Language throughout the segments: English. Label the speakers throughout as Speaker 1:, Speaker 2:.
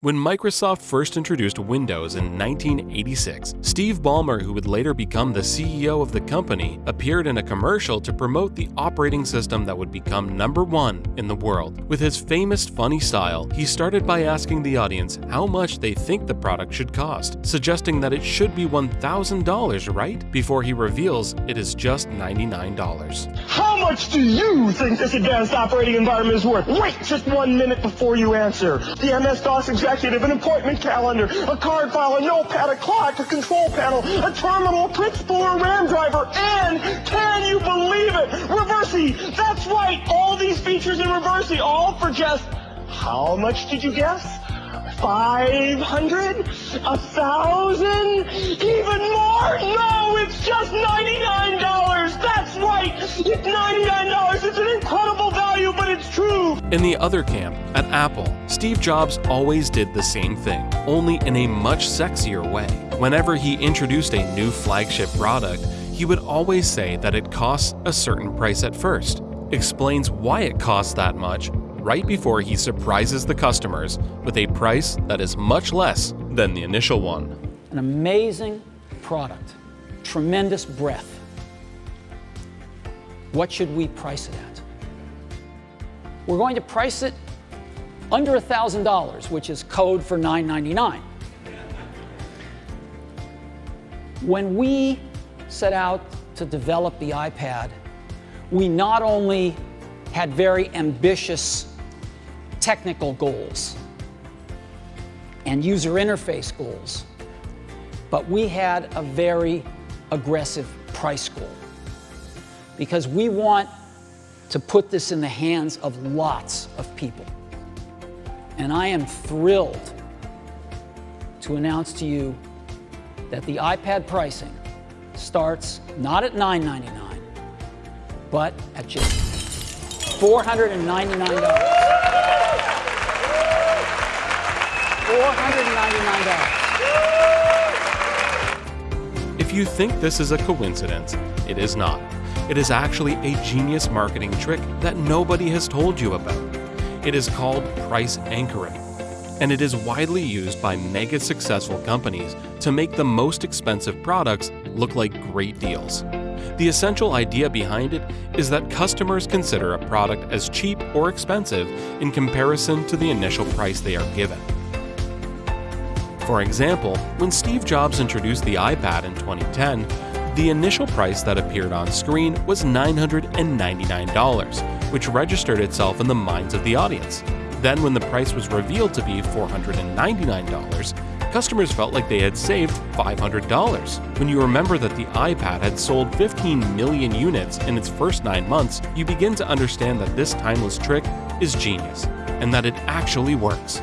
Speaker 1: When Microsoft first introduced Windows in 1986, Steve Ballmer, who would later become the CEO of the company, appeared in a commercial to promote the operating system that would become number one in the world. With his famous funny style, he started by asking the audience how much they think the product should cost, suggesting that it should be $1,000, right? Before he reveals it is just $99.
Speaker 2: How much do you think this advanced operating environment is worth? Wait just one minute before you answer. The MS-DOS executive, an appointment calendar, a card file, a notepad, a clock, a control panel, a terminal, a print spooler, a RAM driver, and can you believe it? Reversi! That's right! All these features in Reversi, all for just how much did you guess? 500? A thousand? Even more? No, it's just $99! That's right! It's $99! It's an
Speaker 1: In the other camp, at Apple, Steve Jobs always did the same thing, only in a much sexier way. Whenever he introduced a new flagship product, he would always say that it costs a certain price at first, explains why it costs that much, right before he surprises the customers with a price that is much less than the initial one.
Speaker 3: An amazing product, tremendous breadth. What should we price it at? We're going to price it under $1,000, which is code for 999. When we set out to develop the iPad, we not only had very ambitious technical goals and user interface goals, but we had a very aggressive price goal because we want to put this in the hands of lots of people. And I am thrilled to announce to you that the iPad pricing starts not at 999, but at just $499. $499.
Speaker 1: If you think this is a coincidence, it is not. It is actually a genius marketing trick that nobody has told you about. It is called price anchoring, and it is widely used by mega successful companies to make the most expensive products look like great deals. The essential idea behind it is that customers consider a product as cheap or expensive in comparison to the initial price they are given. For example, when Steve Jobs introduced the iPad in 2010, the initial price that appeared on screen was $999, which registered itself in the minds of the audience. Then, when the price was revealed to be $499, customers felt like they had saved $500. When you remember that the iPad had sold 15 million units in its first nine months, you begin to understand that this timeless trick is genius, and that it actually works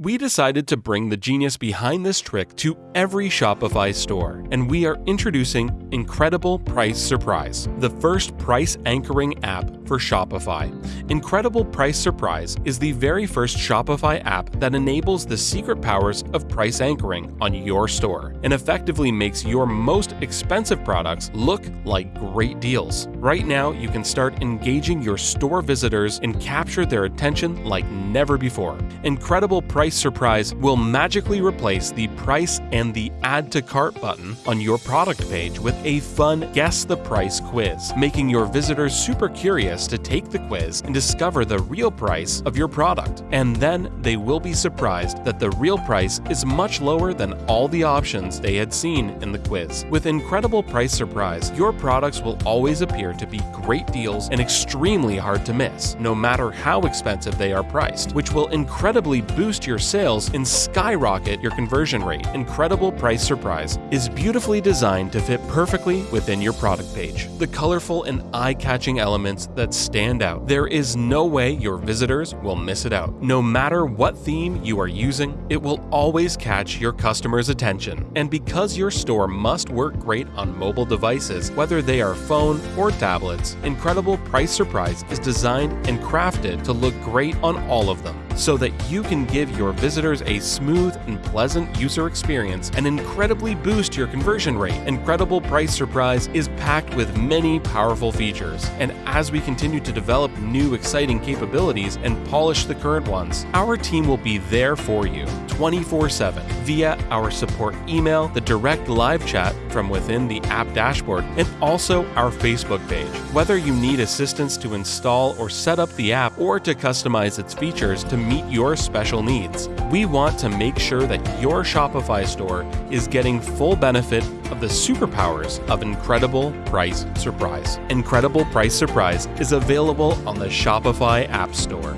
Speaker 1: we decided to bring the genius behind this trick to every Shopify store, and we are introducing Incredible Price Surprise, the first price anchoring app for Shopify. Incredible Price Surprise is the very first Shopify app that enables the secret powers of price anchoring on your store and effectively makes your most expensive products look like great deals. Right now, you can start engaging your store visitors and capture their attention like never before. Incredible Price Price Surprise will magically replace the price and the Add to Cart button on your product page with a fun Guess the Price quiz, making your visitors super curious to take the quiz and discover the real price of your product. And then they will be surprised that the real price is much lower than all the options they had seen in the quiz. With Incredible Price Surprise, your products will always appear to be great deals and extremely hard to miss, no matter how expensive they are priced, which will incredibly boost your sales and skyrocket your conversion rate. Incredible Price Surprise is beautifully designed to fit perfectly within your product page. The colorful and eye catching elements that stand out. There is no way your visitors will miss it out. No matter what theme you are using, it will always catch your customers' attention. And because your store must work great on mobile devices, whether they are phone or tablets, Incredible Price Surprise is designed and crafted to look great on all of them so that you can give your visitors a smooth and pleasant user experience and incredibly boost your conversion rate. Incredible Price Surprise is packed with many powerful features, and as we continue to develop new exciting capabilities and polish the current ones, our team will be there for you 24 7 via our support email, the direct live chat from within the app dashboard, and also our Facebook page. Whether you need assistance to install or set up the app or to customize its features to meet your special needs, we want to make sure that your Shopify store is getting full benefit of the superpowers of Incredible Price Surprise. Incredible Price Surprise is available on the Shopify App Store.